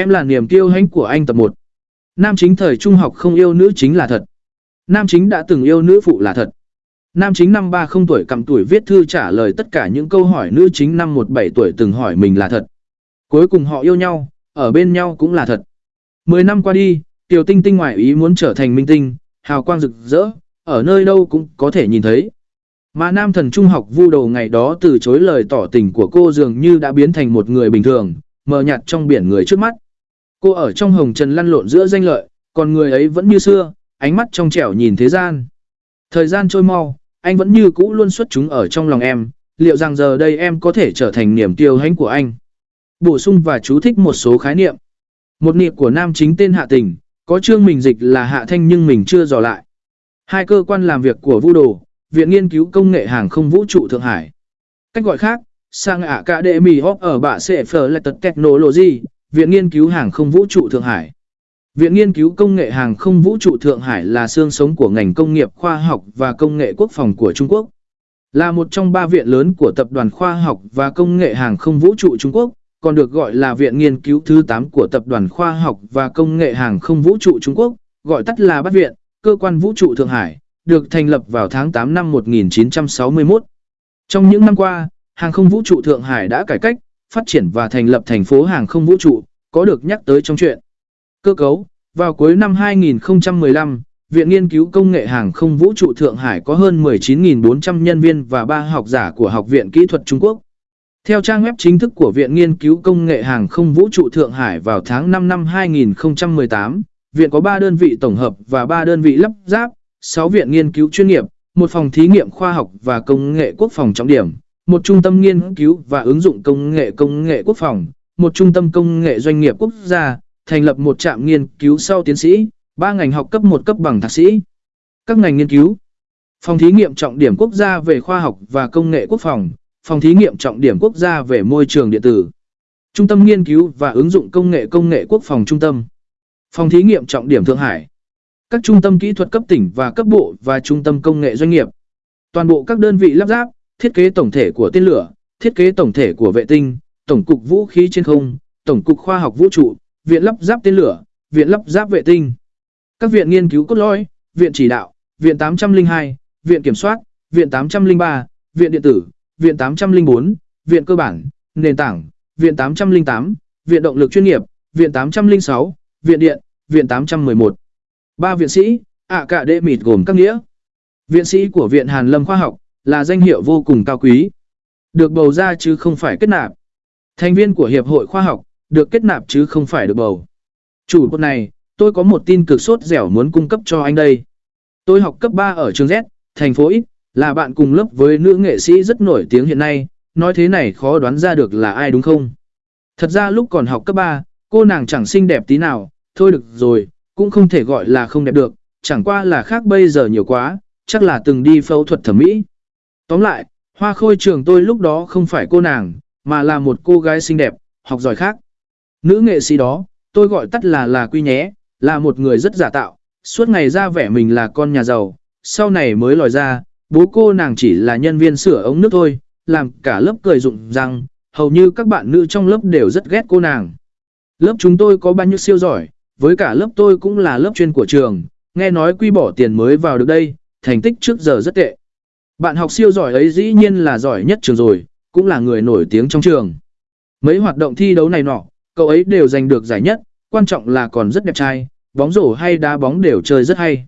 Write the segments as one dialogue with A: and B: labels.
A: Em là niềm kiêu hãnh của anh tập 1. Nam chính thời trung học không yêu nữ chính là thật. Nam chính đã từng yêu nữ phụ là thật. Nam chính năm 30 tuổi cầm tuổi viết thư trả lời tất cả những câu hỏi nữ chính năm 17 tuổi từng hỏi mình là thật. Cuối cùng họ yêu nhau, ở bên nhau cũng là thật. Mười năm qua đi, Tiểu Tinh Tinh ngoại ý muốn trở thành minh tinh, hào quang rực rỡ, ở nơi đâu cũng có thể nhìn thấy. Mà nam thần trung học vu đầu ngày đó từ chối lời tỏ tình của cô dường như đã biến thành một người bình thường, mờ nhạt trong biển người trước mắt. Cô ở trong hồng trần lăn lộn giữa danh lợi, còn người ấy vẫn như xưa, ánh mắt trong trẻo nhìn thế gian. Thời gian trôi mau, anh vẫn như cũ luôn xuất chúng ở trong lòng em, liệu rằng giờ đây em có thể trở thành niềm tiêu hãnh của anh? Bổ sung và chú thích một số khái niệm. Một niệm của nam chính tên Hạ Tình, có chương mình dịch là Hạ Thanh nhưng mình chưa dò lại. Hai cơ quan làm việc của Vu Đồ, Viện Nghiên cứu Công nghệ Hàng không Vũ trụ Thượng Hải. Cách gọi khác, sang Academy of ở bạ sẽ tật Technology, Viện Nghiên cứu Hàng không Vũ trụ Thượng Hải. Viện Nghiên cứu Công nghệ Hàng không Vũ trụ Thượng Hải là xương sống của ngành công nghiệp khoa học và công nghệ quốc phòng của Trung Quốc. Là một trong ba viện lớn của Tập đoàn Khoa học và Công nghệ Hàng không Vũ trụ Trung Quốc, còn được gọi là Viện Nghiên cứu thứ 8 của Tập đoàn Khoa học và Công nghệ Hàng không Vũ trụ Trung Quốc, gọi tắt là Bát Viện, Cơ quan Vũ trụ Thượng Hải, được thành lập vào tháng 8 năm 1961. Trong những năm qua, Hàng không Vũ trụ Thượng Hải đã cải cách, phát triển và thành lập thành phố Hàng không Vũ trụ, có được nhắc tới trong chuyện. Cơ cấu, vào cuối năm 2015, Viện Nghiên cứu Công nghệ Hàng không Vũ trụ Thượng Hải có hơn 19.400 nhân viên và 3 học giả của Học viện Kỹ thuật Trung Quốc. Theo trang web chính thức của Viện Nghiên cứu Công nghệ Hàng không Vũ trụ Thượng Hải vào tháng 5 năm 2018, viện có 3 đơn vị tổng hợp và 3 đơn vị lắp ráp, 6 viện nghiên cứu chuyên nghiệp, một phòng thí nghiệm khoa học và công nghệ quốc phòng trọng điểm, một trung tâm nghiên cứu và ứng dụng công nghệ công nghệ quốc phòng, một trung tâm công nghệ doanh nghiệp quốc gia, thành lập một trạm nghiên cứu sau tiến sĩ, ba ngành học cấp một cấp bằng thạc sĩ. Các ngành nghiên cứu Phòng thí nghiệm trọng điểm quốc gia về khoa học và công nghệ quốc phòng, phòng thí nghiệm trọng điểm quốc gia về môi trường điện tử, Trung tâm nghiên cứu và ứng dụng công nghệ công nghệ quốc phòng trung tâm, phòng thí nghiệm trọng điểm Thượng Hải, các trung tâm kỹ thuật cấp tỉnh và cấp bộ và trung tâm công nghệ doanh nghiệp. Toàn bộ các đơn vị lắp ráp, thiết kế tổng thể của tên lửa, thiết kế tổng thể của vệ tinh, tổng cục vũ khí trên không, tổng cục khoa học vũ trụ, viện lắp ráp tên lửa, viện lắp ráp vệ tinh. Các viện nghiên cứu cốt lõi, viện chỉ đạo, viện 802, viện kiểm soát, viện 803, viện điện tử, viện 804, viện cơ bản, nền tảng, viện 808, viện động lực chuyên nghiệp, viện 806, viện điện, viện 811. Ba viện sĩ, ạ cả đệ mịt gồm các nghĩa. Viện sĩ của Viện Hàn Lâm Khoa học là danh hiệu vô cùng cao quý. Được bầu ra chứ không phải kết nạp. Thành viên của Hiệp hội Khoa học, được kết nạp chứ không phải được bầu. Chủ bột này, tôi có một tin cực sốt dẻo muốn cung cấp cho anh đây. Tôi học cấp 3 ở trường Z, thành phố X, là bạn cùng lớp với nữ nghệ sĩ rất nổi tiếng hiện nay, nói thế này khó đoán ra được là ai đúng không? Thật ra lúc còn học cấp 3, cô nàng chẳng xinh đẹp tí nào, thôi được rồi, cũng không thể gọi là không đẹp được, chẳng qua là khác bây giờ nhiều quá, chắc là từng đi phẫu thuật thẩm mỹ. Tóm lại, hoa khôi trường tôi lúc đó không phải cô nàng, mà là một cô gái xinh đẹp, học giỏi khác. Nữ nghệ sĩ đó, tôi gọi tắt là là quy nhé, là một người rất giả tạo, suốt ngày ra vẻ mình là con nhà giàu, sau này mới lòi ra, bố cô nàng chỉ là nhân viên sửa ống nước thôi, làm cả lớp cười rụng rằng, hầu như các bạn nữ trong lớp đều rất ghét cô nàng. Lớp chúng tôi có bao nhiêu siêu giỏi, với cả lớp tôi cũng là lớp chuyên của trường, nghe nói quy bỏ tiền mới vào được đây, thành tích trước giờ rất tệ. Bạn học siêu giỏi ấy dĩ nhiên là giỏi nhất trường rồi, cũng là người nổi tiếng trong trường. Mấy hoạt động thi đấu này nọ, cậu ấy đều giành được giải nhất, quan trọng là còn rất đẹp trai, bóng rổ hay đá bóng đều chơi rất hay.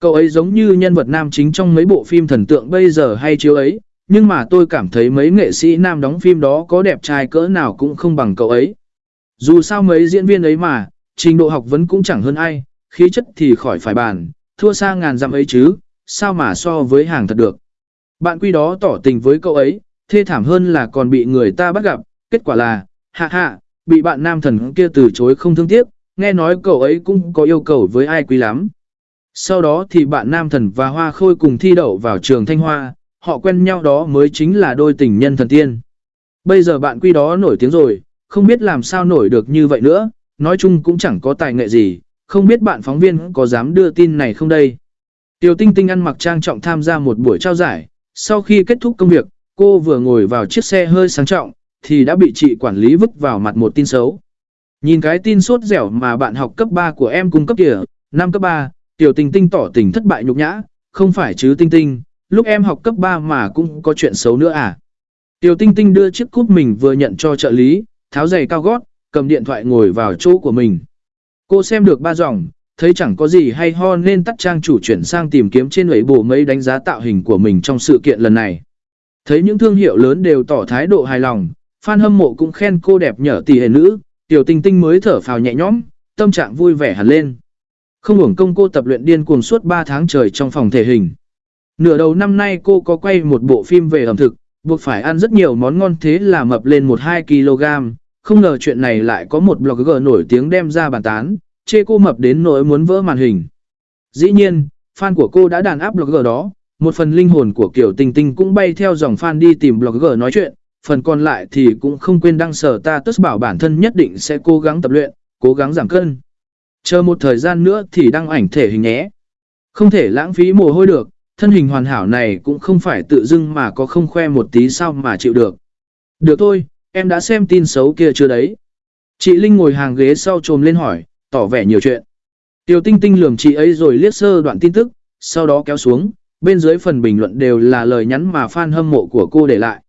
A: Cậu ấy giống như nhân vật nam chính trong mấy bộ phim thần tượng bây giờ hay chiếu ấy, nhưng mà tôi cảm thấy mấy nghệ sĩ nam đóng phim đó có đẹp trai cỡ nào cũng không bằng cậu ấy. Dù sao mấy diễn viên ấy mà, trình độ học vấn cũng chẳng hơn ai, khí chất thì khỏi phải bàn, thua xa ngàn dặm ấy chứ, sao mà so với hàng thật được. Bạn quy đó tỏ tình với cậu ấy, thê thảm hơn là còn bị người ta bắt gặp, kết quả là, hạ hạ, bị bạn nam thần kia từ chối không thương tiếc, nghe nói cậu ấy cũng có yêu cầu với ai quý lắm. Sau đó thì bạn nam thần và hoa khôi cùng thi đậu vào trường Thanh Hoa, họ quen nhau đó mới chính là đôi tình nhân thần tiên. Bây giờ bạn quy đó nổi tiếng rồi, không biết làm sao nổi được như vậy nữa, nói chung cũng chẳng có tài nghệ gì, không biết bạn phóng viên có dám đưa tin này không đây. Tiểu Tinh Tinh ăn mặc trang trọng tham gia một buổi trao giải, sau khi kết thúc công việc, cô vừa ngồi vào chiếc xe hơi sang trọng, thì đã bị chị quản lý vứt vào mặt một tin xấu. Nhìn cái tin sốt dẻo mà bạn học cấp 3 của em cung cấp kìa, năm cấp 3, Tiểu Tinh Tinh tỏ tình thất bại nhục nhã, không phải chứ Tinh Tinh, lúc em học cấp 3 mà cũng có chuyện xấu nữa à. Tiểu Tinh Tinh đưa chiếc cúp mình vừa nhận cho trợ lý, tháo giày cao gót, cầm điện thoại ngồi vào chỗ của mình. Cô xem được ba dòng, thấy chẳng có gì hay ho nên tắt trang chủ chuyển sang tìm kiếm trên ấy bộ mấy đánh giá tạo hình của mình trong sự kiện lần này. Thấy những thương hiệu lớn đều tỏ thái độ hài lòng, fan hâm mộ cũng khen cô đẹp nhở tỷ hề nữ, tiểu tinh tinh mới thở phào nhẹ nhõm, tâm trạng vui vẻ hẳn lên. Không hưởng công cô tập luyện điên cuồng suốt 3 tháng trời trong phòng thể hình. Nửa đầu năm nay cô có quay một bộ phim về ẩm thực, buộc phải ăn rất nhiều món ngon thế là mập lên 1-2 kg. Không ngờ chuyện này lại có một blogger nổi tiếng đem ra bàn tán, chê cô mập đến nỗi muốn vỡ màn hình. Dĩ nhiên, fan của cô đã đàn áp blogger đó, một phần linh hồn của Kiều Tinh Tinh cũng bay theo dòng fan đi tìm blogger nói chuyện, phần còn lại thì cũng không quên đăng sở ta tức bảo bản thân nhất định sẽ cố gắng tập luyện, cố gắng giảm cân. Chờ một thời gian nữa thì đăng ảnh thể hình nhé. Không thể lãng phí mồ hôi được, thân hình hoàn hảo này cũng không phải tự dưng mà có không khoe một tí sao mà chịu được. Được thôi, em đã xem tin xấu kia chưa đấy. Chị Linh ngồi hàng ghế sau trồm lên hỏi, tỏ vẻ nhiều chuyện. Tiểu tinh tinh lườm chị ấy rồi liếc sơ đoạn tin tức, sau đó kéo xuống, bên dưới phần bình luận đều là lời nhắn mà fan hâm mộ của cô để lại.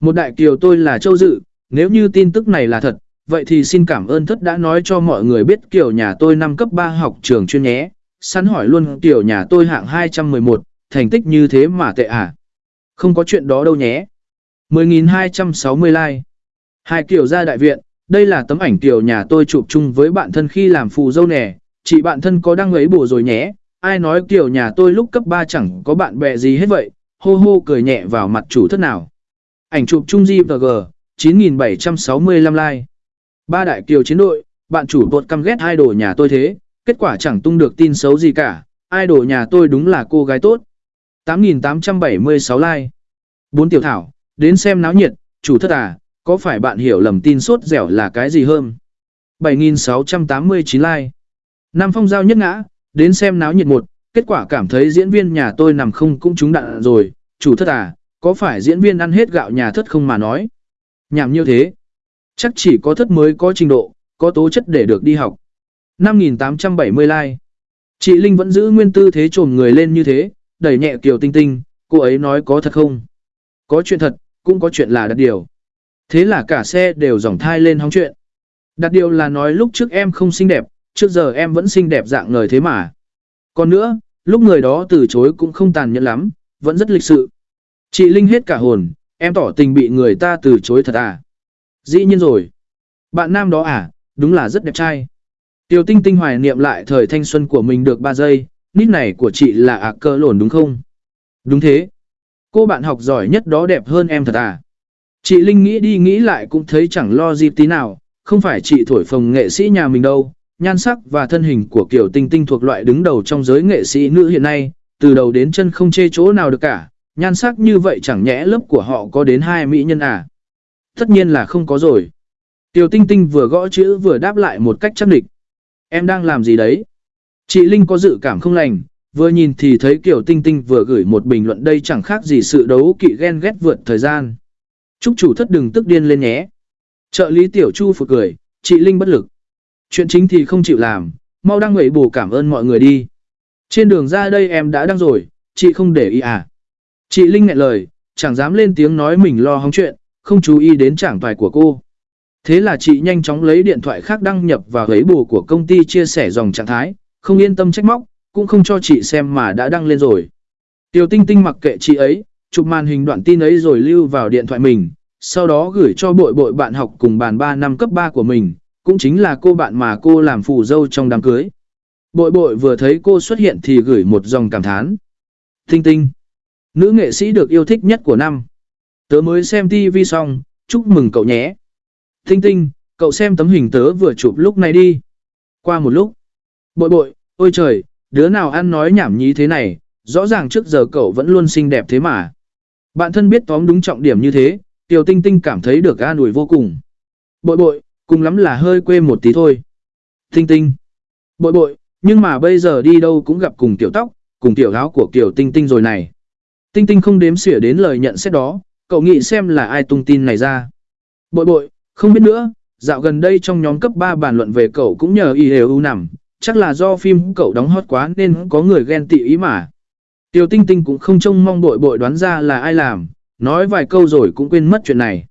A: Một đại kiều tôi là Châu Dự, nếu như tin tức này là thật, vậy thì xin cảm ơn thất đã nói cho mọi người biết kiểu nhà tôi năm cấp 3 học trường chuyên nhé. Sẵn hỏi luôn kiểu nhà tôi hạng 211, thành tích như thế mà tệ à? Không có chuyện đó đâu nhé. 10.260 like. Hai kiểu ra đại viện, đây là tấm ảnh tiểu nhà tôi chụp chung với bạn thân khi làm phù dâu nè. Chị bạn thân có đăng ấy bùa rồi nhé. Ai nói tiểu nhà tôi lúc cấp 3 chẳng có bạn bè gì hết vậy. Hô hô cười nhẹ vào mặt chủ thất nào. Ảnh chụp chung GVG, 9.765 like. Ba đại kiều chiến đội, bạn chủ bột căm ghét idol nhà tôi thế, kết quả chẳng tung được tin xấu gì cả. Idol nhà tôi đúng là cô gái tốt. 8.876 like. Bốn tiểu thảo, đến xem náo nhiệt, chủ thất à, có phải bạn hiểu lầm tin sốt dẻo là cái gì hơn? 7.689 like. Nam phong giao nhất ngã, đến xem náo nhiệt một, kết quả cảm thấy diễn viên nhà tôi nằm không cũng trúng đạn rồi, chủ thất à, có phải diễn viên ăn hết gạo nhà thất không mà nói? Nhảm như thế. Chắc chỉ có thất mới có trình độ, có tố chất để được đi học. 5.870 like. Chị Linh vẫn giữ nguyên tư thế trồm người lên như thế, đẩy nhẹ Kiều Tinh Tinh, cô ấy nói có thật không? Có chuyện thật, cũng có chuyện là đặt điều. Thế là cả xe đều dòng thai lên hóng chuyện. Đặt điều là nói lúc trước em không xinh đẹp, trước giờ em vẫn xinh đẹp dạng người thế mà. Còn nữa, lúc người đó từ chối cũng không tàn nhẫn lắm, vẫn rất lịch sự. Chị Linh hết cả hồn, em tỏ tình bị người ta từ chối thật à? Dĩ nhiên rồi. Bạn nam đó à, đúng là rất đẹp trai. Tiểu tinh tinh hoài niệm lại thời thanh xuân của mình được 3 giây, nít này của chị là ạc cơ lồn đúng không? Đúng thế. Cô bạn học giỏi nhất đó đẹp hơn em thật à? Chị Linh nghĩ đi nghĩ lại cũng thấy chẳng lo gì tí nào, không phải chị thổi phồng nghệ sĩ nhà mình đâu. Nhan sắc và thân hình của Kiều Tinh Tinh thuộc loại đứng đầu trong giới nghệ sĩ nữ hiện nay, từ đầu đến chân không chê chỗ nào được cả, nhan sắc như vậy chẳng nhẽ lớp của họ có đến hai mỹ nhân à? Tất nhiên là không có rồi. Tiểu Tinh Tinh vừa gõ chữ vừa đáp lại một cách chắc địch. Em đang làm gì đấy? Chị Linh có dự cảm không lành, vừa nhìn thì thấy Kiều Tinh Tinh vừa gửi một bình luận đây chẳng khác gì sự đấu kỵ ghen ghét vượt thời gian. Chúc chủ thất đừng tức điên lên nhé. Trợ lý Tiểu Chu phụt cười, chị Linh bất lực. Chuyện chính thì không chịu làm, mau đăng ngẩy bù cảm ơn mọi người đi. Trên đường ra đây em đã đăng rồi, chị không để ý à. Chị Linh ngại lời, chẳng dám lên tiếng nói mình lo hóng chuyện, không chú ý đến chẳng toài của cô. Thế là chị nhanh chóng lấy điện thoại khác đăng nhập vào ấy bù của công ty chia sẻ dòng trạng thái, không yên tâm trách móc, cũng không cho chị xem mà đã đăng lên rồi. Tiểu tinh tinh mặc kệ chị ấy, chụp màn hình đoạn tin ấy rồi lưu vào điện thoại mình, sau đó gửi cho bội bội bạn học cùng bàn 3 năm cấp 3 của mình, cũng chính là cô bạn mà cô làm phù dâu trong đám cưới. Bội bội vừa thấy cô xuất hiện thì gửi một dòng cảm thán. Tinh tinh, nữ nghệ sĩ được yêu thích nhất của năm. Tớ mới xem TV xong, chúc mừng cậu nhé. Tinh tinh, cậu xem tấm hình tớ vừa chụp lúc này đi. Qua một lúc. Bội bội, ôi trời, đứa nào ăn nói nhảm nhí thế này, rõ ràng trước giờ cậu vẫn luôn xinh đẹp thế mà. Bạn thân biết tóm đúng trọng điểm như thế, Tiểu Tinh Tinh cảm thấy được an ủi vô cùng. Bội bội, cùng lắm là hơi quê một tí thôi. Tinh Tinh. Bội bội, nhưng mà bây giờ đi đâu cũng gặp cùng tiểu tóc, cùng tiểu áo của tiểu Tinh Tinh rồi này. Tinh Tinh không đếm xỉa đến lời nhận xét đó, cậu nghĩ xem là ai tung tin này ra. Bội bội, không biết nữa, dạo gần đây trong nhóm cấp 3 bàn luận về cậu cũng nhờ y đều nằm, chắc là do phim cậu đóng hot quá nên có người ghen tị ý mà. Tiêu Tinh Tinh cũng không trông mong bội bội đoán ra là ai làm, nói vài câu rồi cũng quên mất chuyện này.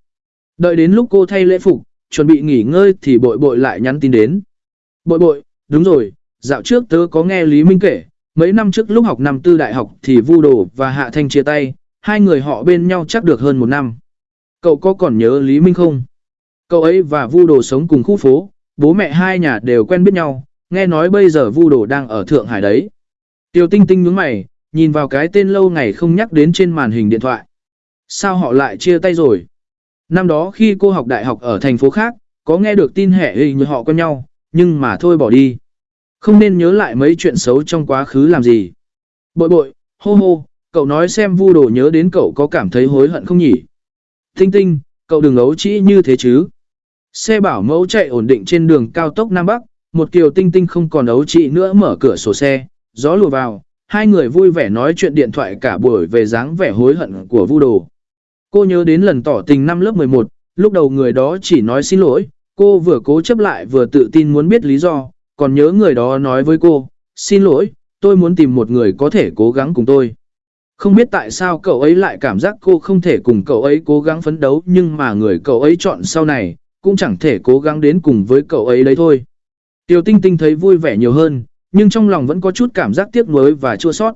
A: Đợi đến lúc cô thay lễ phục, chuẩn bị nghỉ ngơi thì bội bội lại nhắn tin đến. Bội bội, đúng rồi, dạo trước tớ có nghe Lý Minh kể, mấy năm trước lúc học năm tư đại học thì Vu Đồ và Hạ Thanh chia tay, hai người họ bên nhau chắc được hơn một năm. Cậu có còn nhớ Lý Minh không? Cậu ấy và Vu Đồ sống cùng khu phố, bố mẹ hai nhà đều quen biết nhau, nghe nói bây giờ Vu Đồ đang ở Thượng Hải đấy. Tiêu Tinh Tinh nhướng mày, nhìn vào cái tên lâu ngày không nhắc đến trên màn hình điện thoại. Sao họ lại chia tay rồi? Năm đó khi cô học đại học ở thành phố khác, có nghe được tin hệ hình như họ quen nhau, nhưng mà thôi bỏ đi. Không nên nhớ lại mấy chuyện xấu trong quá khứ làm gì. Bội bội, hô hô, cậu nói xem vu đồ nhớ đến cậu có cảm thấy hối hận không nhỉ? Tinh tinh, cậu đừng ấu trĩ như thế chứ. Xe bảo mẫu chạy ổn định trên đường cao tốc Nam Bắc, một kiều tinh tinh không còn ấu trĩ nữa mở cửa sổ xe, gió lùa vào, hai người vui vẻ nói chuyện điện thoại cả buổi về dáng vẻ hối hận của vu đồ. Cô nhớ đến lần tỏ tình năm lớp 11, lúc đầu người đó chỉ nói xin lỗi, cô vừa cố chấp lại vừa tự tin muốn biết lý do, còn nhớ người đó nói với cô, xin lỗi, tôi muốn tìm một người có thể cố gắng cùng tôi. Không biết tại sao cậu ấy lại cảm giác cô không thể cùng cậu ấy cố gắng phấn đấu nhưng mà người cậu ấy chọn sau này, cũng chẳng thể cố gắng đến cùng với cậu ấy đấy thôi. Tiêu Tinh Tinh thấy vui vẻ nhiều hơn, nhưng trong lòng vẫn có chút cảm giác tiếc nuối và chua sót.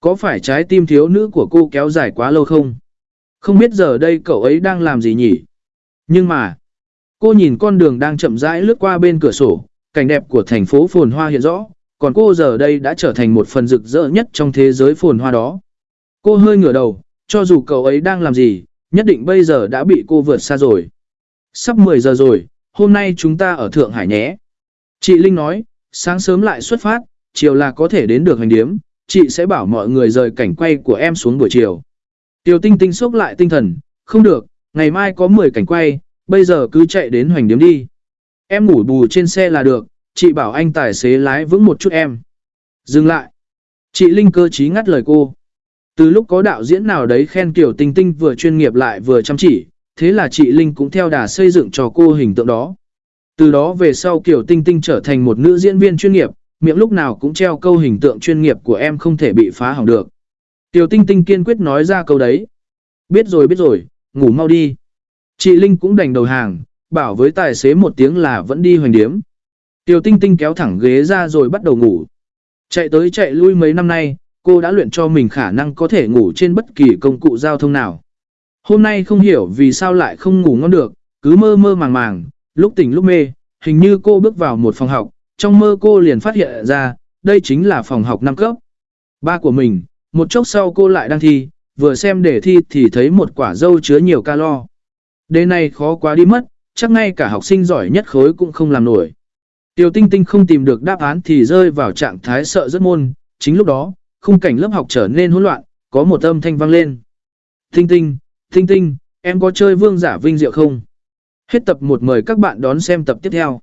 A: Có phải trái tim thiếu nữ của cô kéo dài quá lâu không? Không biết giờ đây cậu ấy đang làm gì nhỉ? Nhưng mà, cô nhìn con đường đang chậm rãi lướt qua bên cửa sổ, cảnh đẹp của thành phố phồn hoa hiện rõ, còn cô giờ đây đã trở thành một phần rực rỡ nhất trong thế giới phồn hoa đó. Cô hơi ngửa đầu, cho dù cậu ấy đang làm gì, nhất định bây giờ đã bị cô vượt xa rồi. Sắp 10 giờ rồi, hôm nay chúng ta ở Thượng Hải nhé. Chị Linh nói, sáng sớm lại xuất phát, chiều là có thể đến được hành điếm, chị sẽ bảo mọi người rời cảnh quay của em xuống buổi chiều. Tiểu tinh tinh sốc lại tinh thần, không được, ngày mai có 10 cảnh quay, bây giờ cứ chạy đến hoành điếm đi. Em ngủ bù trên xe là được, chị bảo anh tài xế lái vững một chút em. Dừng lại. Chị Linh cơ trí ngắt lời cô. Từ lúc có đạo diễn nào đấy khen Kiều Tinh Tinh vừa chuyên nghiệp lại vừa chăm chỉ, thế là chị Linh cũng theo đà xây dựng cho cô hình tượng đó. Từ đó về sau Kiều Tinh Tinh trở thành một nữ diễn viên chuyên nghiệp, miệng lúc nào cũng treo câu hình tượng chuyên nghiệp của em không thể bị phá hỏng được. Tiểu Tinh Tinh kiên quyết nói ra câu đấy. Biết rồi biết rồi, ngủ mau đi. Chị Linh cũng đành đầu hàng, bảo với tài xế một tiếng là vẫn đi hoành điếm. Tiểu Tinh Tinh kéo thẳng ghế ra rồi bắt đầu ngủ. Chạy tới chạy lui mấy năm nay, cô đã luyện cho mình khả năng có thể ngủ trên bất kỳ công cụ giao thông nào. Hôm nay không hiểu vì sao lại không ngủ ngon được, cứ mơ mơ màng màng, lúc tỉnh lúc mê, hình như cô bước vào một phòng học, trong mơ cô liền phát hiện ra, đây chính là phòng học năm cấp. Ba của mình, một chốc sau cô lại đang thi, vừa xem đề thi thì thấy một quả dâu chứa nhiều calo. Đề này khó quá đi mất, chắc ngay cả học sinh giỏi nhất khối cũng không làm nổi. Tiểu tinh tinh không tìm được đáp án thì rơi vào trạng thái sợ rất môn, chính lúc đó, khung cảnh lớp học trở nên hỗn loạn, có một âm thanh vang lên. Tinh tinh, tinh tinh, em có chơi vương giả vinh diệu không? Hết tập 1 mời các bạn đón xem tập tiếp theo.